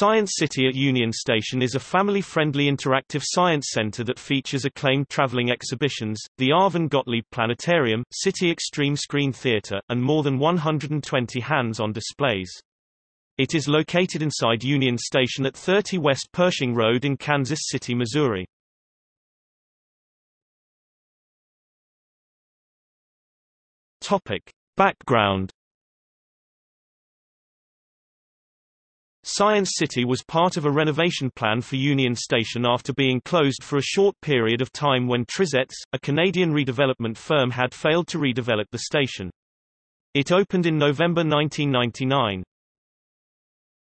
Science City at Union Station is a family-friendly interactive science center that features acclaimed traveling exhibitions, the Arvin Gottlieb Planetarium, City Extreme Screen Theater, and more than 120 hands-on displays. It is located inside Union Station at 30 West Pershing Road in Kansas City, Missouri. Topic. Background Science City was part of a renovation plan for Union Station after being closed for a short period of time when Trizec, a Canadian redevelopment firm had failed to redevelop the station. It opened in November 1999.